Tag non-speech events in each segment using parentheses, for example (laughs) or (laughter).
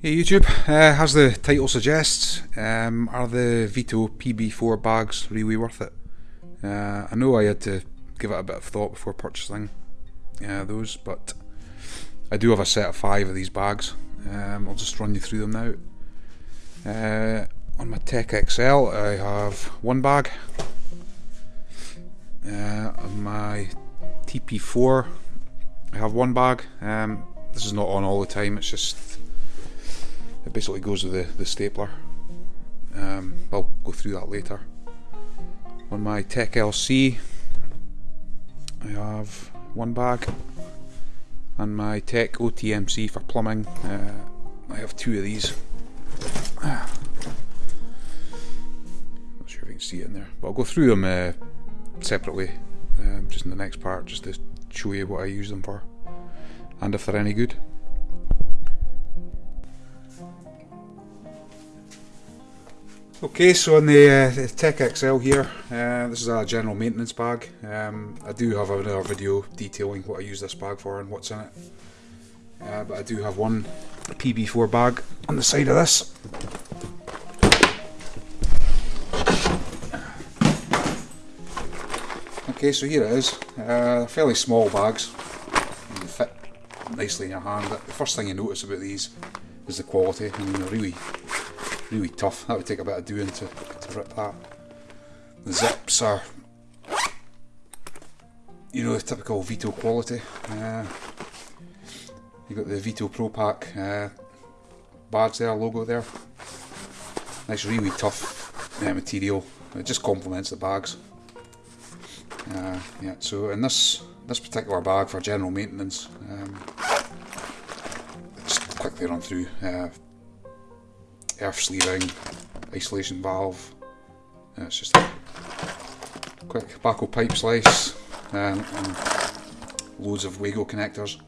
Hey YouTube, uh, as the title suggests, um, are the Veto PB4 bags really worth it? Uh, I know I had to give it a bit of thought before purchasing uh, those, but I do have a set of five of these bags. Um, I'll just run you through them now. Uh, on my Tech XL, I have one bag. Uh, on my TP4, I have one bag. Um, this is not on all the time, it's just it basically goes with the, the stapler. Um, I'll go through that later. On my Tech LC, I have one bag. And my Tech OTMC for plumbing, uh, I have two of these. (sighs) Not sure if you can see it in there, but I'll go through them uh, separately, um, just in the next part, just to show you what I use them for, and if they're any good. Okay, so on the, uh, Tech XL here, uh, this is a general maintenance bag. Um, I do have another video detailing what I use this bag for and what's in it. Uh, but I do have one PB4 bag on the side of this. Okay, so here it is. Uh, fairly small bags. Fit nicely in your hand. The first thing you notice about these is the quality. I mean, they're really really tough. That would take a bit of doing to, to rip that. The zips are, you know, the typical Veto quality. Uh, you've got the Veto Pro Pac uh, badge there, logo there. Nice, really tough uh, material. It just complements the bags. Uh, yeah, so in this this particular bag for general maintenance, um, just quickly run through. Uh, earth sleeving, isolation valve. And it's just a quick Bahco pipe slice and, and loads of Wago connectors.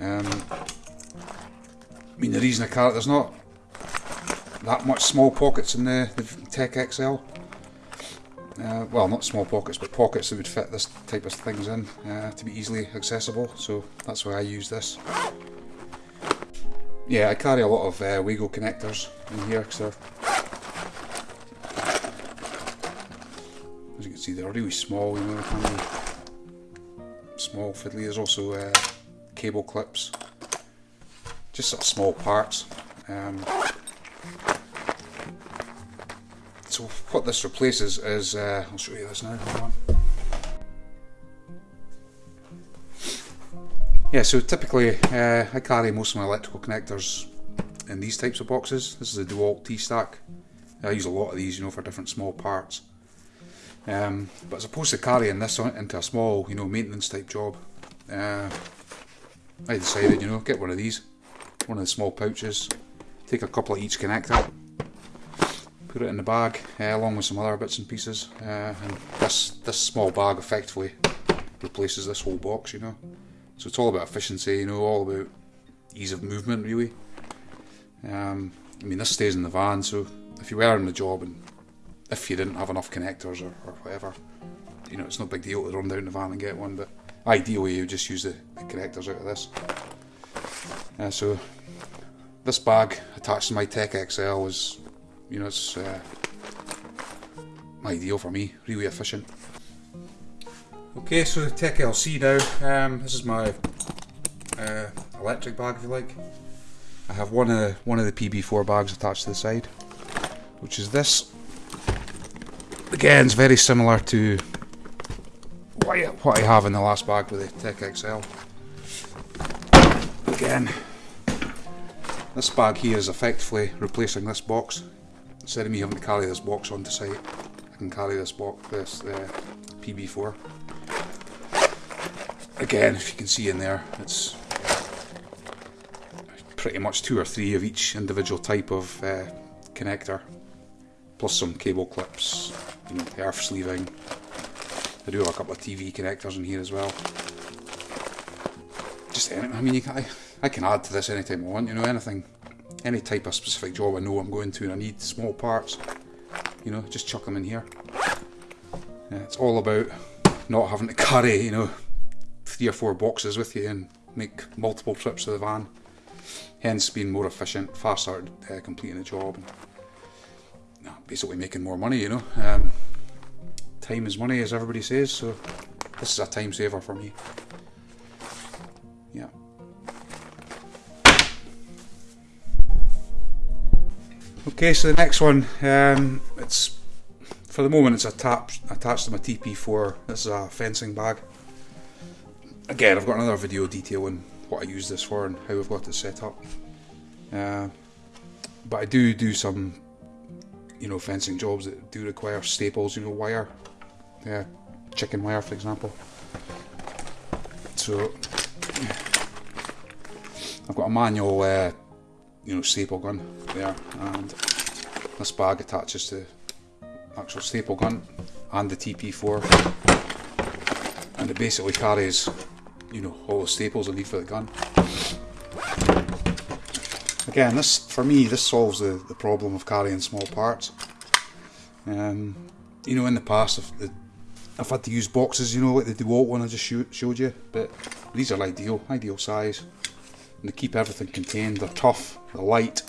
Um, I mean the reason I carry it, there's not that much small pockets in the, the Tech XL. Uh, well, not small pockets, but pockets that would fit this type of things in uh, to be easily accessible. So that's why I use this yeah, I carry a lot of uh, Wago connectors in here because as you can see they're really small, you know, small fiddly. There's also uh, cable clips, just sort of small parts. Um, so what this replaces is, uh, I'll show you this now, Yeah, so typically uh, I carry most of my electrical connectors in these types of boxes. This is a DeWalt T-Stack. I use a lot of these, you know, for different small parts. Um, but as opposed to carrying this on, into a small, you know, maintenance type job, uh, I decided, you know, get one of these, one of the small pouches, take a couple of each connector, put it in the bag, uh, along with some other bits and pieces, uh, and this, this small bag effectively replaces this whole box, you know. So it's all about efficiency, you know, all about ease of movement, really. Um, I mean, this stays in the van, so if you were on the job and if you didn't have enough connectors or, or whatever, you know, it's no big deal to run down the van and get one, but ideally you just use the, the connectors out of this. Uh, so this bag attached to my Tech XL is, you know, it's uh, ideal for me, really efficient. Okay, so the Tech LC now. Um, this is my uh, electric bag, if you like. I have one of the, one of the PB4 bags attached to the side, which is this. Again, it's very similar to what I, what I have in the last bag with the Tech XL. Again, this bag here is effectively replacing this box. Instead of me having to carry this box onto site, I can carry this box, this uh, PB4 again, if you can see in there, it's pretty much two or three of each individual type of uh, connector, plus some cable clips, you know, earth sleeving. I do have a couple of TV connectors in here as well. Just any, I mean, you can, I, I can add to this anytime I want, you know, anything, any type of specific job I know I'm going to and I need small parts, you know, just chuck them in here. Yeah, it's all about not having to (laughs) carry, you know, three or four boxes with you and make multiple trips to the van. hence being more efficient, faster uh, completing the job, and, basically making more money. You know, um, time is money, as everybody says. So this is a time saver for me. Yeah. Okay, so the next one, um, it's for the moment it's attached attached to my TP4. This is a fencing bag. Again, I've got another video detailing what I use this for and how I've got it set up. Uh, but I do do some, you know, fencing jobs that do require staples, you know, wire, yeah, chicken wire, for example. So I've got a manual, uh, you know, staple gun there, and this bag attaches to actual staple gun and the TP4, and it basically carries, you know, all the staples I need for the gun. Again, this for me, this solves the, the problem of carrying small parts. Um, you know, in the past, I've, I've had to use boxes, you know, like the DeWalt one I just showed you, but these are ideal, ideal size. And they keep everything contained, they're tough, they're light.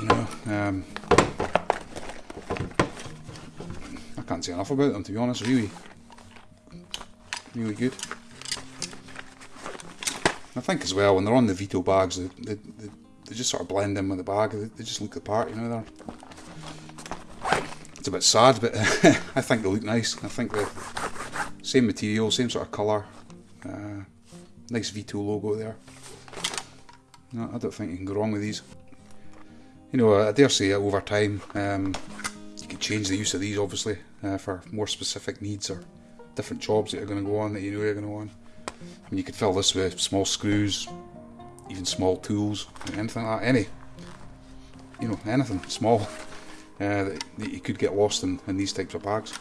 You know, um, I can't say enough about them to be honest, really. Really good. I think as well, when they're on the Veto bags, they, they, they, they just sort of blend in with the bag, they, they just look the part, you know, they're it's a bit sad, but (laughs) I think they look nice. I think the same material, same sort of colour, uh, nice Veto logo there. No, I don't think you can go wrong with these. You know, I dare say over time um, you can change the use of these obviously uh, for more specific needs or different jobs that you're going to go on that you know you're going to on. I mean, you could fill this with small screws, even small tools, anything like that. Any, you know, anything small uh, that, that, you could get lost in, in these types of bags.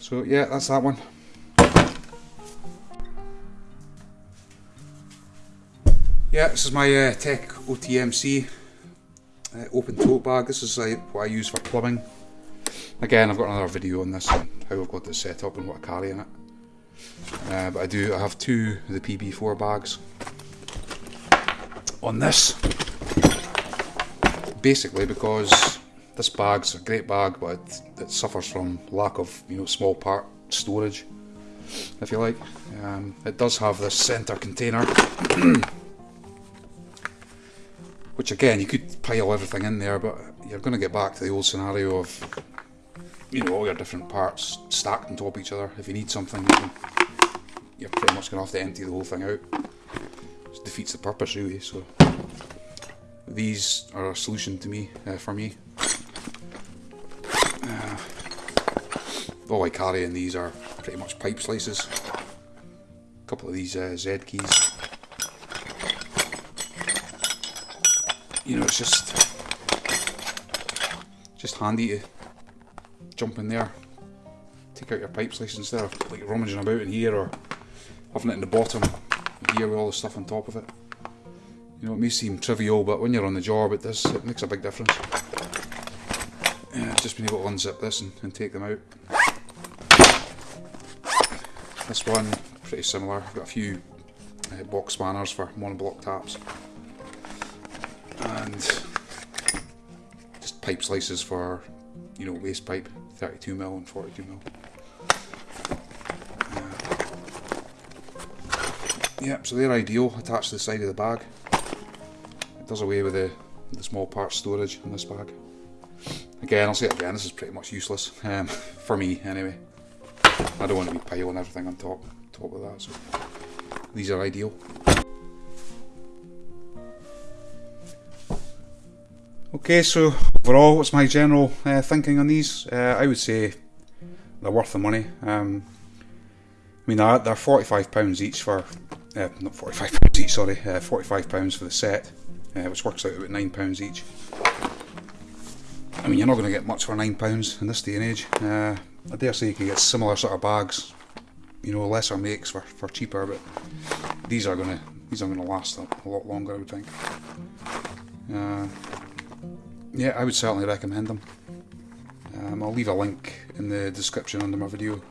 So yeah, that's that one. Yeah, this is my uh, Tech OTMC uh, open tote bag. This is uh, what I use for plumbing. Again, I've got another video on this and how I've got this set up and what I carry in it. Uh, but I do, I have two of the PB4 bags on this. Basically because this bag's a great bag, but it, it suffers from lack of, you know, small part storage, if you like. Um, it does have this centre container (clears throat) which again, you could pile everything in there, but you're going to get back to the old scenario of, you know, all your different parts stacked on top of each other. If you need something, you are pretty much going to have to empty the whole thing out. It defeats the purpose, really. So these are a solution to me, uh, for me. Uh, all I carry in these are pretty much pipe slices. A couple of these uh, Z keys. you know, it's just just handy to jump in there, take out your pipe slices instead of like rummaging about in here or having it in the bottom here with all the stuff on top of it. You know, it may seem trivial, but when you're on the job, it does. It makes a big difference. Yeah, I've just been able to unzip this and, and take them out. This one, pretty similar. I've got a few uh, box spanners for monoblock taps and just pipe slices for you know waste pipe 32 mil and 42 yeah so they're ideal attached to the side of the bag it does away with the, the small part storage in this bag again I'll say it again this is pretty much useless um, (laughs) for me anyway I don't want to be piling everything on top top of that so these are ideal Okay, so overall, what's my general uh, thinking on these? Uh, I would say they're worth the money. Um, I mean, they're, they're £45 each for, uh, not £45 each, sorry, uh, £45 for the set, uh, which works out about £9 each. I mean, you're not going to get much for £9 in this day and age. Uh, I dare say you can get similar sort of bags, you know, lesser makes for, for cheaper, but these are going to these are going to last a, a lot longer, I would think. Uh, yeah, I would certainly recommend them. Um, I'll leave a link in the description under my video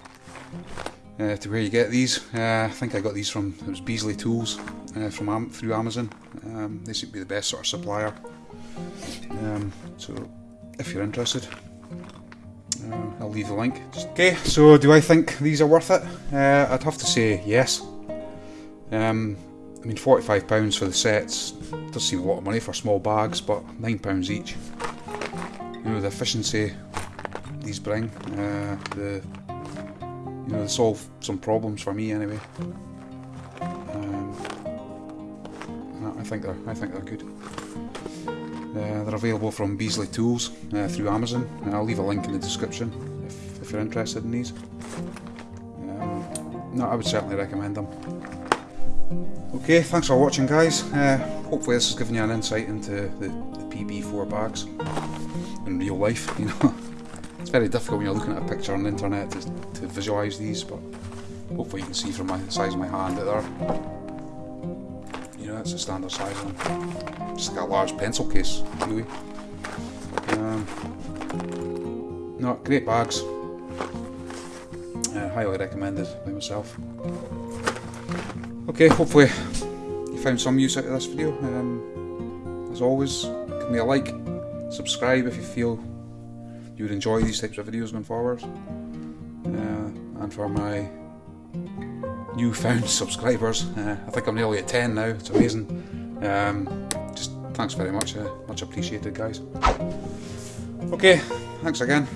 uh, to where you get these. Uh, I think I got these from it was Beasley Tools uh, from through Amazon. Um, they seem to be the best sort of supplier. Um, so if you're interested, uh, I'll leave the link. Okay, so do I think these are worth it? Uh, I'd have to say yes. Um, I mean, forty-five pounds for the sets does seem a lot of money for small bags, but nine pounds each. You know the efficiency these bring, uh, the you solve some problems for me anyway. Um, I think they're I think they're good. Uh, they're available from Beasley Tools uh, through Amazon. I'll leave a link in the description if, if you're interested in these. Um, no, I would certainly recommend them. Okay, thanks for watching, guys. Uh, hopefully, this has given you an insight into the, the PB4 bags in real life. (laughs) You know, it's very difficult when you're looking at a picture on the internet to, to visualise these, but hopefully, you can see from my the size of my hand that they're, you know, that's a standard size of them. Just like a large pencil case, really. Um, no, great bags. Uh, highly recommended by myself. Okay, hopefully you found some use out of this video. Um, as always, give me a like, subscribe if you feel you would enjoy these types of videos going forward. Uh, and for my newfound subscribers, uh, I think I'm nearly at 10 now, it's amazing. Um, just thanks very much, uh, much appreciated guys. Okay, thanks again.